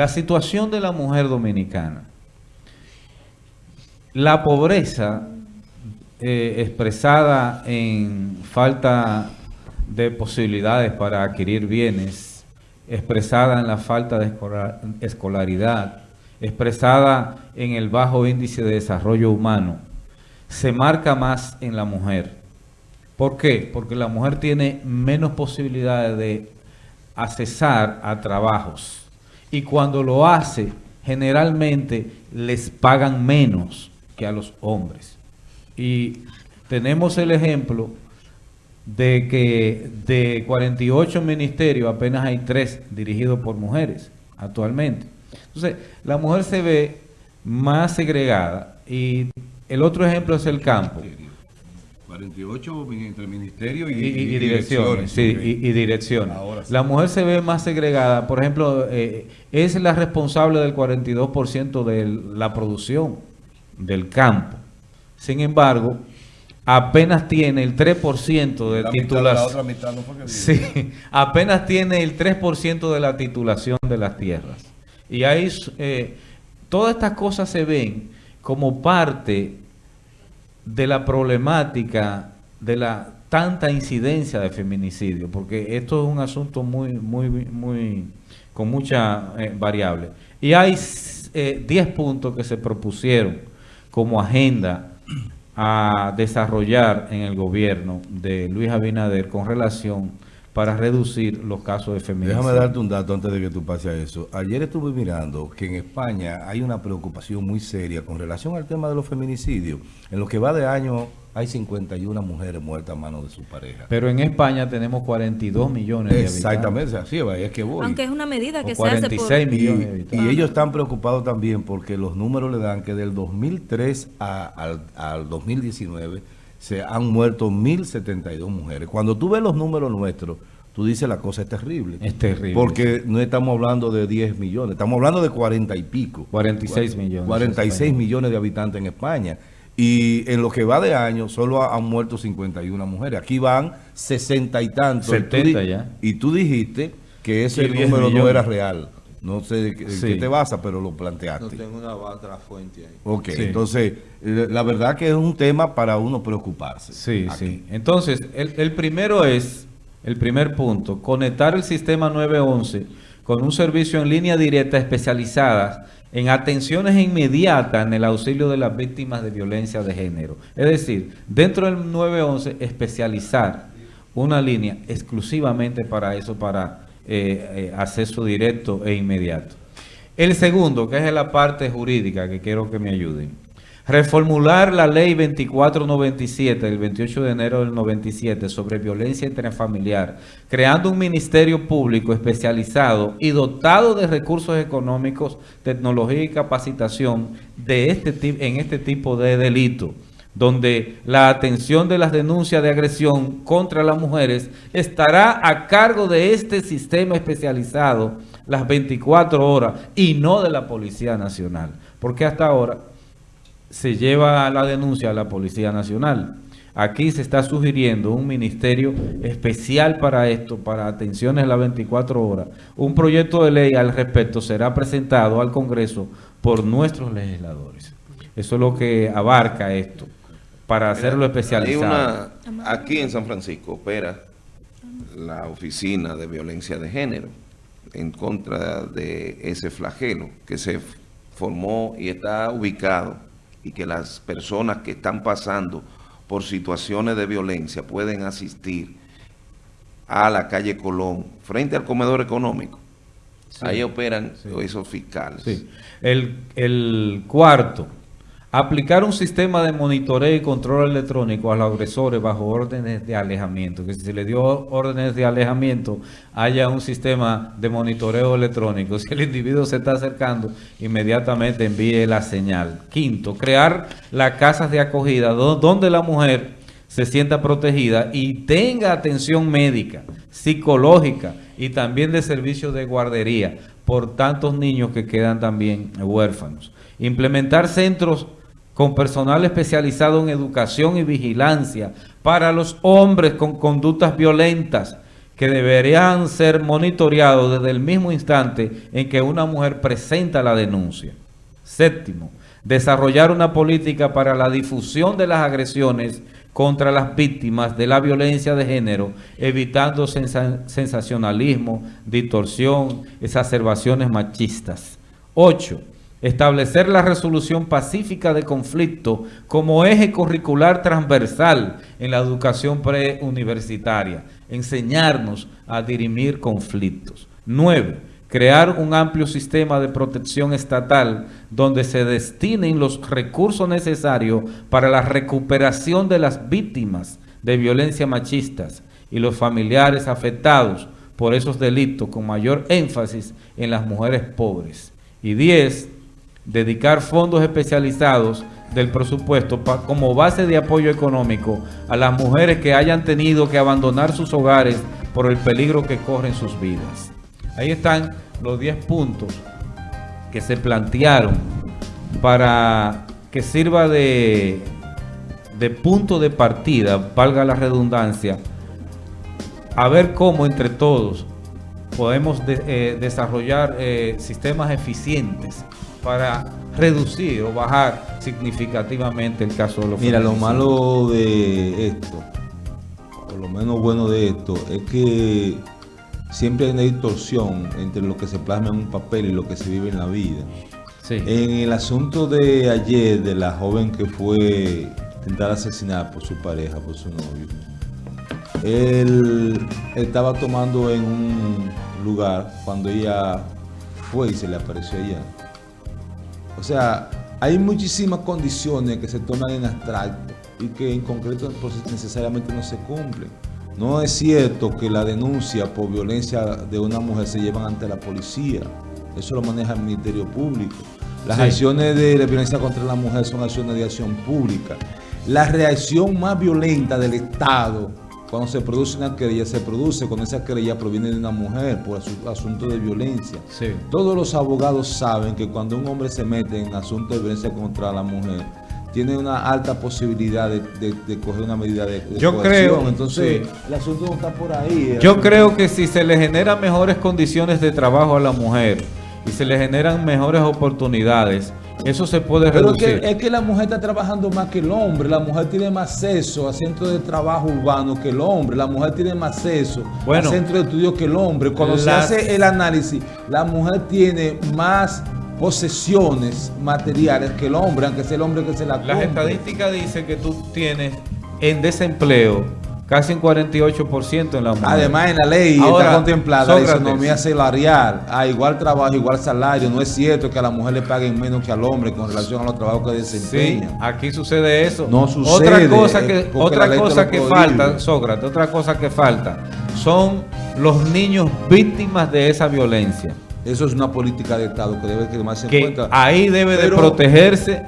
La situación de la mujer dominicana. La pobreza eh, expresada en falta de posibilidades para adquirir bienes, expresada en la falta de escolaridad, expresada en el bajo índice de desarrollo humano, se marca más en la mujer. ¿Por qué? Porque la mujer tiene menos posibilidades de accesar a trabajos y cuando lo hace, generalmente les pagan menos que a los hombres. Y tenemos el ejemplo de que de 48 ministerios apenas hay 3 dirigidos por mujeres actualmente. Entonces, la mujer se ve más segregada y el otro ejemplo es el campo. 48 entre ministerio y, direcciones. Sí, y, direcciones. La mujer se ve más segregada. Por ejemplo, eh, es la responsable del 42% de la producción del campo. Sin embargo, apenas tiene el 3% de titulación. sí, apenas tiene el 3% de la titulación de las tierras. Y ahí eh, todas estas cosas se ven como parte de la problemática de la tanta incidencia de feminicidio, porque esto es un asunto muy, muy, muy, con mucha eh, variable. Y hay 10 eh, puntos que se propusieron como agenda a desarrollar en el gobierno de Luis Abinader con relación para reducir los casos de feminicidio. Déjame darte un dato antes de que tú pases a eso. Ayer estuve mirando que en España hay una preocupación muy seria con relación al tema de los feminicidios. En lo que va de año hay 51 mujeres muertas a manos de su pareja. Pero en España tenemos 42 millones de habitantes. Exactamente, así es que voy. Aunque es una medida que se hace por... millones de habitantes. Y ellos están preocupados también porque los números le dan que del 2003 al, al 2019 se han muerto 1.072 mujeres. Cuando tú ves los números nuestros, tú dices la cosa es terrible. Es terrible. Porque no estamos hablando de 10 millones, estamos hablando de 40 y pico. 46 millones. 46 millones de habitantes en España. Y en lo que va de año, solo han muerto 51 mujeres. Aquí van 60 y tantos. 70 ya. Y tú dijiste que ese número no era real. No sé de qué, te basa, pero lo planteaste. No tengo una otra fuente ahí. Ok, entonces, eh, la verdad que es un tema para uno preocuparse. Sí, sí. Entonces, el, el primero es, el primer punto, conectar el sistema 911 con un servicio en línea directa especializada en atenciones inmediatas en el auxilio de las víctimas de violencia de género. Es decir, dentro del 911 especializar una línea exclusivamente para eso, para eh, eh, acceso directo e inmediato. El segundo, que es la parte jurídica, que quiero que me ayuden. Reformular la ley 2497 del 28 de enero del 97 sobre violencia intrafamiliar, creando un ministerio público especializado y dotado de recursos económicos, tecnología y capacitación de este, en este tipo de delito donde la atención de las denuncias de agresión contra las mujeres estará a cargo de este sistema especializado las 24 horas y no de la Policía Nacional, porque hasta ahora se lleva la denuncia a la Policía Nacional. Aquí se está sugiriendo un ministerio especial para esto, para atenciones las 24 horas. Un proyecto de ley al respecto será presentado al Congreso por nuestros legisladores. Eso es lo que abarca esto para hacerlo especializado. aquí en San Francisco opera la Oficina de Violencia de Género en contra de ese flagelo que se formó y está ubicado y que las personas que están pasando por situaciones de violencia pueden asistir a la calle Colón frente al comedor económico. Ahí operan esos fiscales. El, el cuarto Aplicar un sistema de monitoreo y control electrónico a los agresores bajo órdenes de alejamiento. Que si se le dio órdenes de alejamiento, haya un sistema de monitoreo electrónico. Si el individuo se está acercando, inmediatamente envíe la señal. Quinto, crear las casas de acogida donde la mujer se sienta protegida y tenga atención médica, psicológica y también de servicios de guardería por tantos niños que quedan también huérfanos. Implementar centros con personal especializado en educación y vigilancia para los hombres con conductas violentas que deberían ser monitoreados desde el mismo instante en que una mujer presenta la denuncia. Séptimo, desarrollar una política para la difusión de las agresiones contra las víctimas de la violencia de género, evitando sensacionalismo, distorsión, exacerbaciones machistas. 8. Establecer la resolución pacífica de conflicto como eje curricular transversal en la educación preuniversitaria. Enseñarnos a dirimir conflictos. 9 crear un amplio sistema de protección estatal donde se destinen los recursos necesarios para la recuperación de las víctimas de violencia machistas y los familiares afectados por esos delitos con mayor énfasis en las mujeres pobres. Y 10. Dedicar fondos especializados del presupuesto como base de apoyo económico a las mujeres que hayan tenido que abandonar sus hogares por el peligro que corren sus vidas. Ahí están los 10 puntos que se plantearon para que sirva de, de punto de partida, valga la redundancia, a ver cómo entre todos podemos eh, desarrollar eh, sistemas eficientes para reducir o bajar significativamente el caso de los Mira, lo malo de esto, o lo menos bueno de esto, es que siempre hay una distorsión entre lo que se plasma en un papel y lo que se vive en la vida. En el asunto de ayer, de la joven que fue intentada asesinar por su pareja, por su novio, él estaba tomando en un lugar cuando ella fue y se le apareció allá. O sea, hay muchísimas condiciones que se toman en abstracto y que en concreto pues, necesariamente no se cumplen. No es cierto que la denuncia por violencia de una mujer se llevan ante la policía. Eso lo maneja el Ministerio Público. Las acciones de la violencia contra la mujer son acciones de acción pública. La reacción más violenta del Estado cuando se produce una querella, se produce cuando esa querella proviene de una mujer por asunto de violencia. Todos los abogados saben que cuando un hombre se mete en asunto de violencia contra la mujer, tiene una alta posibilidad de, coger una medida de, Yo creo, Entonces, el asunto no está por ahí. Yo creo que si se le generan mejores condiciones de trabajo a la mujer y se le generan mejores oportunidades, eso se puede Pero reducir. es que la mujer está trabajando más que el hombre. La mujer tiene más acceso a centros de trabajo urbano que el hombre. La mujer tiene más acceso a centros de estudio que el hombre. Cuando se hace el análisis, la mujer tiene más posesiones materiales que el hombre, aunque sea el hombre que se la compre. Las estadísticas dicen que tú tienes en desempleo casi un 48% en la mujer. Además, en la ley está contemplada la economía salarial. A igual trabajo, igual salario. No es cierto que a la mujer le paguen menos que al hombre con relación a los trabajos que desempeñan. Sí, aquí sucede eso. No sucede. Otra cosa que, otra cosa que falta, Sócrates, otra cosa que falta son los niños víctimas de esa violencia. Eso es una política de Estado que debe tomarse en cuenta. Ahí debe de protegerse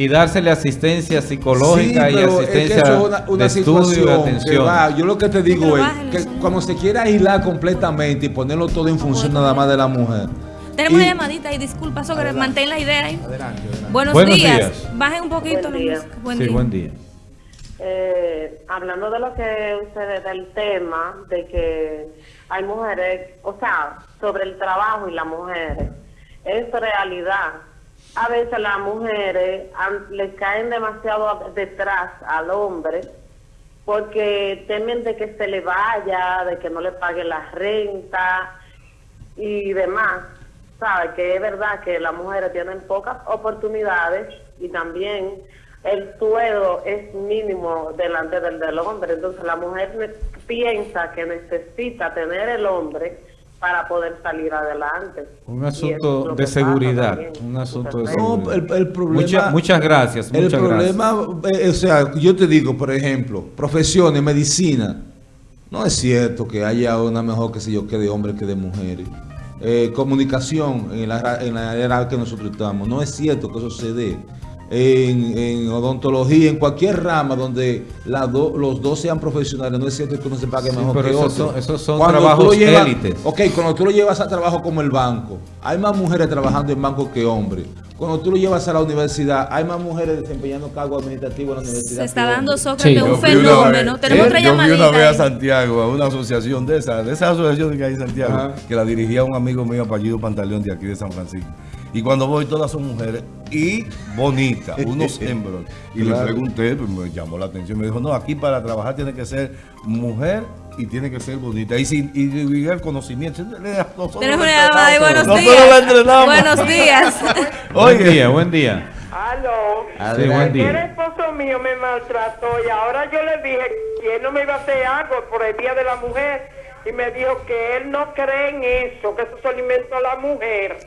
y dársele asistencia psicológica y asistencia de estudio y atención. yo lo que te digo es que cuando se quiera aislar completamente y ponerlo todo en función nada más de la mujer. Tenemos una llamadita y disculpa, sobre mantén la idea ahí. Adelante, Buenos, días. Bajen un poquito. Buen día. sí, buen día. Eh, hablando de lo que ustedes, del tema de que hay mujeres, o sea, sobre el trabajo y las mujeres, es realidad. A veces las mujeres le caen demasiado detrás al hombre porque temen de que se le vaya, de que no le pague la renta y demás. Sabe que es verdad que las mujeres tienen pocas oportunidades y también el sueldo es mínimo delante del del hombre. Entonces la mujer piensa que necesita tener el hombre para poder salir adelante. Un asunto de seguridad. Un asunto de seguridad. el, problema, muchas gracias. el problema, eh, o sea, yo te digo, por ejemplo, profesiones, medicina. No es cierto que haya una mejor, que sé yo, que de hombres que de mujeres. Eh, comunicación en la, en la era que nosotros estamos. No es cierto que eso se dé en, odontología, en cualquier rama donde los dos sean profesionales, no es cierto que uno se pague mejor que otro. esos son trabajos élites. Ok, cuando tú lo llevas a trabajo como el banco, hay más mujeres trabajando en banco que hombres. cuando tú lo llevas a la universidad, hay más mujeres desempeñando cargos administrativos en la universidad. Se está dando. Sócrates Sí. un Yo fenómeno. vez- Tenemos otra Yo fui una llamadita. vez a. Santiago, a una asociación de esas, de esas asociaciones que hay en Santiago, Ajá. que la dirigía un amigo mío, apellido Pantaleón, de aquí de San Francisco. Y cuando voy, todas son mujeres y bonitas, unos hembros. Y Claro. le pregunté, pues me llamó la atención. Me dijo, no, aquí para trabajar tiene que ser mujer y tiene que ser bonita. Y, sin, y, y el conocimiento. Nosotros Tenemos una llamada. Buenos Nosotros días. Buenos días. Buen Oye. día, buen día. Aló. Sí, buen El esposo mío me maltrató y ahora yo le dije que él no me iba a hacer algo por el Día de la Mujer y me dijo que él no cree en eso, que eso se lo inventó la mujer.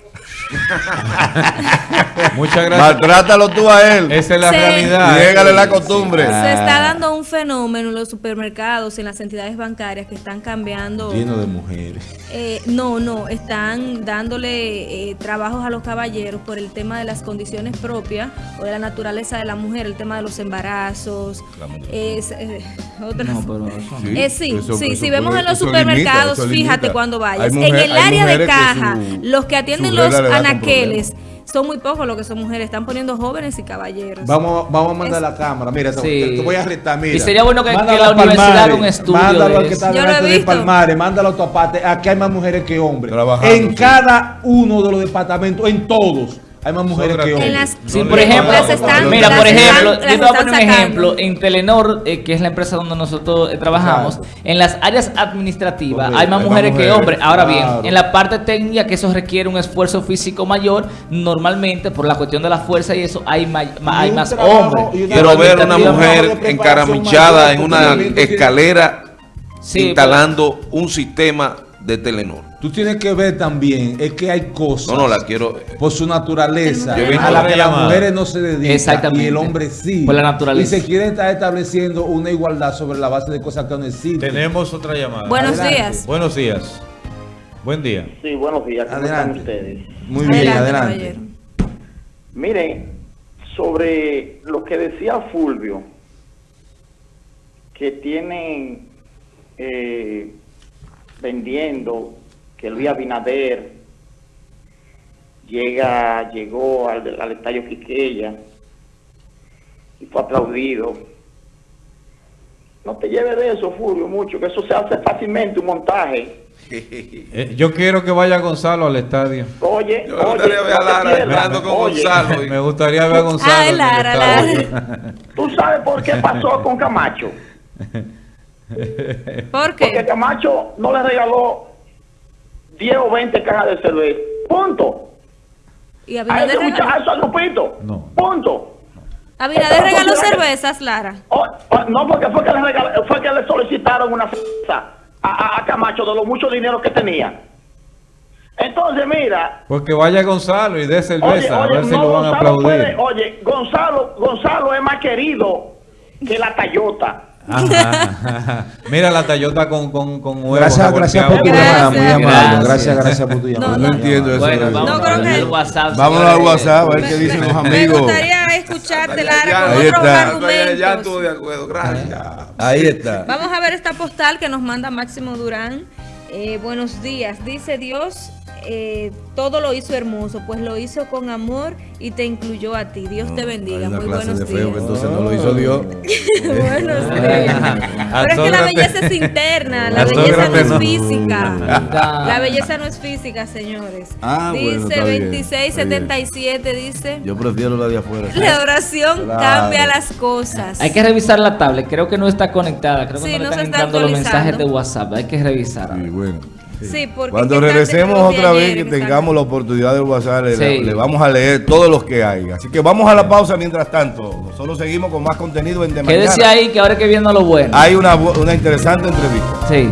Muchas gracias. Maltrátalo tú a él. Esa es la Sí. realidad. Niégale la costumbre. Se está dando un fenómeno en los supermercados, en las entidades bancarias que están cambiando. Lleno de mujeres. Eh, no, no, están dándole eh, trabajos a los caballeros por el tema de las condiciones propias o de la naturaleza de la mujer, el tema de los embarazos, es, eh, otras- Sí, Eh, sí, eso- sí, eso si vemos en los limita, supermercados, fíjate limita. cuando vayas, mujer- en el área de caja, su- los que atienden su los anaqueles, son muy pocos los que son mujeres, están poniendo jóvenes y caballeros. Vamos, vamos a mandar Es- la cámara. Mira, te- Sí. te, te voy a retar. Mira. Y sería bueno que- que la universidad haga un estudio Mándalo de que está Yo lo he delante de. Palmares, mándalo a tu aparte. Aquí hay más mujeres que hombres. Trabajando, en sí. cada uno de los departamentos, en todos, hay más mujeres que hombres. En las- Sí, No por ejemplo, las están- mira, las por están- ejemplo, las yo te voy a están poner un sacando. ejemplo. En Telenor, eh, que es la empresa donde nosotros eh, trabajamos, en las áreas administrativas hay más hay más mujeres que hombres. Ahora bien, en la parte técnica, que eso requiere un esfuerzo físico mayor, normalmente por la cuestión de la fuerza y eso, hay, ma- ma- hay un más trabajo hombres. Pero ver una mujer encaramillada en una escalera Sí, instalando un sistema de Telenor. Tú tienes que ver también, es que hay cosas. No, no, la quiero. por su naturaleza, Yo a la otra que las mujeres no se dedican Exactamente. y el hombre sí. Por la naturaleza. Y se quiere estar estableciendo una igualdad sobre la base de cosas que no existen. Tenemos otra llamada. Buenos Adelante. días. Buenos días. Buen día. Sí, buenos días. ¿Cómo Adelante. están ustedes? Muy bien, adelante. Miren, sobre lo que decía Fulvio, que tienen eh, vendiendo que Luis Abinader llega, llegó al, al estadio Quiqueya y fue aplaudido. No te lleves de eso, Fulvio, mucho, que eso se hace fácilmente un montaje. Eh, yo quiero que vaya Gonzalo al estadio. Oye, Yo me oye, gustaría ver a te Lara hablando con Oye, Gonzalo. Me gustaría ver a Gonzalo. Ay, en el Lara, estadio. ¿Tú sabes por qué pasó con Camacho? ¿Por Porque qué? Camacho no le regaló 10 o 20 cajas de cerveza. Punto. ¿Y A Abinader ese regaló, muchacho, a. No. Punto. Abinader regaló cervezas, Lara? O- o- no, porque fue que, le regal- fue que le solicitaron una cerveza a, a- a Camacho de lo mucho dinero que tenía. Entonces, mira, Pues que vaya Gonzalo y dé Oye, cerveza, a oye, ver si no, lo van a Gonzalo aplaudir. puede- oye, Gonzalo, Gonzalo es más querido que la Toyota. Ajá. Mira la Tayota con, con, con huevos. Gracias, gracias por tu llamada, muy Gracias. amable. Gracias. Gracias, por tu No, llamada. No entiendo eso. Bueno, vamos No, creo a que- el WhatsApp. Vámonos al. WhatsApp a ver qué dicen los Me amigos. gustaría escucharte, Lara, Ya, con ya otros está, Ya argumentos. estuve de acuerdo, gracias. Ahí está. Vamos a ver esta postal que nos manda Máximo Durán. Eh, buenos días. Dice Dios, eh, todo lo hizo hermoso, pues lo hizo con amor y te incluyó a ti. Dios te Hay bendiga. una Muy clase buenos de días. feo entonces no lo hizo Dios. buenos días. Pero es que la belleza es interna, la belleza no es física. La belleza no es física, señores. Ah, bueno, dice está bien, 2677, dice, Yo prefiero la de afuera. la oración Claro. cambia las cosas. Hay que revisar la tablet, creo que no está conectada, creo que Sí, no, le no se están entrando los mensajes de WhatsApp, hay que revisar. Sí, bueno. Sí, porque Cuando regresemos otra vez, que tengamos la oportunidad de WhatsApp, le, Sí. le vamos a leer todos los que hay. Así que vamos a la pausa mientras tanto. Nosotros seguimos con más contenido en De Quédese Mañana. ahí que ahora que viendo lo bueno. Hay una, una interesante entrevista. Sí.